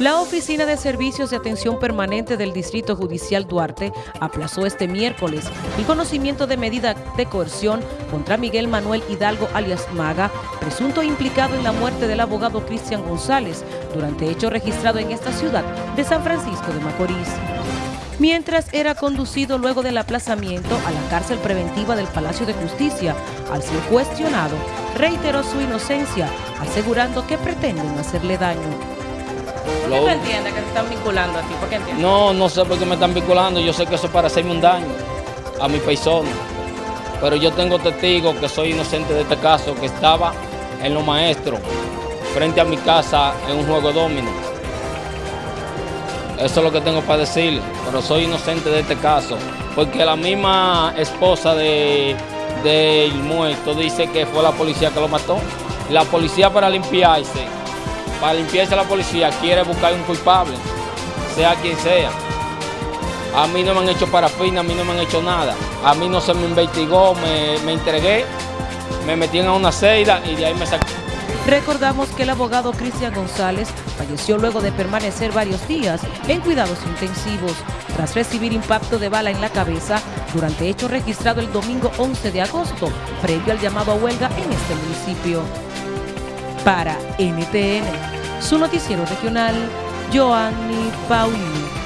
La Oficina de Servicios de Atención Permanente del Distrito Judicial Duarte aplazó este miércoles el conocimiento de medida de coerción contra Miguel Manuel Hidalgo alias Maga, presunto implicado en la muerte del abogado Cristian González durante hecho registrado en esta ciudad de San Francisco de Macorís. Mientras era conducido luego del aplazamiento a la cárcel preventiva del Palacio de Justicia, al ser cuestionado, reiteró su inocencia, asegurando que pretenden hacerle daño. ¿Por qué tú entiendes que te están vinculando a ti? ¿Por qué entiendes? No, no sé por qué me están vinculando. Yo sé que eso es para hacerme un daño a mi persona. Pero yo tengo testigos que soy inocente de este caso, que estaba en los maestros, frente a mi casa, en un juego domino. Eso es lo que tengo para decir, pero soy inocente de este caso, porque la misma esposa de, del muerto dice que fue la policía que lo mató. La policía para limpiarse para limpiarse la policía quiere buscar un culpable, sea quien sea. A mí no me han hecho parafina, a mí no me han hecho nada. A mí no se me investigó, me, entregué, me metí en una celda y de ahí me saqué. Recordamos que el abogado Cristian González falleció luego de permanecer varios días en cuidados intensivos tras recibir impacto de bala en la cabeza durante hecho registrado el domingo 11 de agosto, previo al llamado a huelga en este municipio. Para NTN, su noticiero regional, Joanny Paulino.